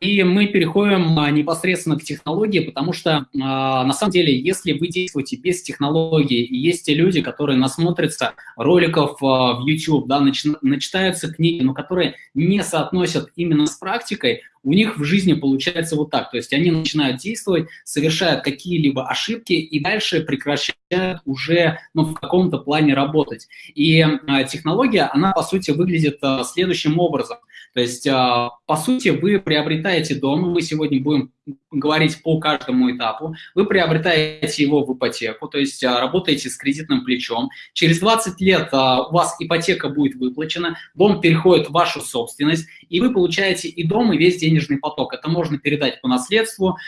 И мы переходим а, непосредственно к технологии, потому что а, на самом деле, если вы действуете без технологии, и есть те люди, которые насмотрятся роликов а, в YouTube, да, нач, начитаются книги, но которые не соотносят именно с практикой, у них в жизни получается вот так. То есть они начинают действовать, совершают какие-либо ошибки и дальше прекращают уже ну, в каком-то плане работать. И э, технология, она по сути выглядит э, следующим образом. То есть, э, по сути, вы приобретаете дом, мы сегодня будем говорить по каждому этапу, вы приобретаете его в ипотеку, то есть работаете с кредитным плечом. Через 20 лет у вас ипотека будет выплачена, дом переходит в вашу собственность, и вы получаете и дом, и весь денежный поток. Это можно передать по наследству,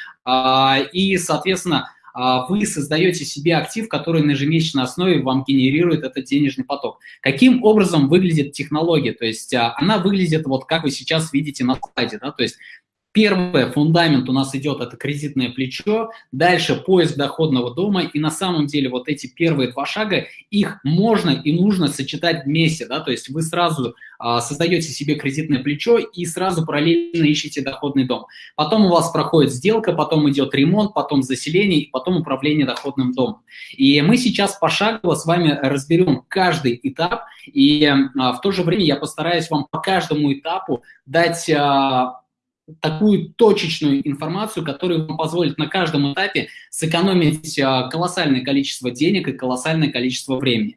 и, соответственно, вы создаете себе актив, который на ежемесячной основе вам генерирует этот денежный поток. Каким образом выглядит технология? То есть она выглядит вот как вы сейчас видите на слайде, да, то есть Первый фундамент у нас идет, это кредитное плечо, дальше поиск доходного дома, и на самом деле вот эти первые два шага, их можно и нужно сочетать вместе, да, то есть вы сразу а, создаете себе кредитное плечо и сразу параллельно ищете доходный дом. Потом у вас проходит сделка, потом идет ремонт, потом заселение, и потом управление доходным домом. И мы сейчас пошагово с вами разберем каждый этап, и а, в то же время я постараюсь вам по каждому этапу дать... А, такую точечную информацию, которая вам позволит на каждом этапе сэкономить а, колоссальное количество денег и колоссальное количество времени.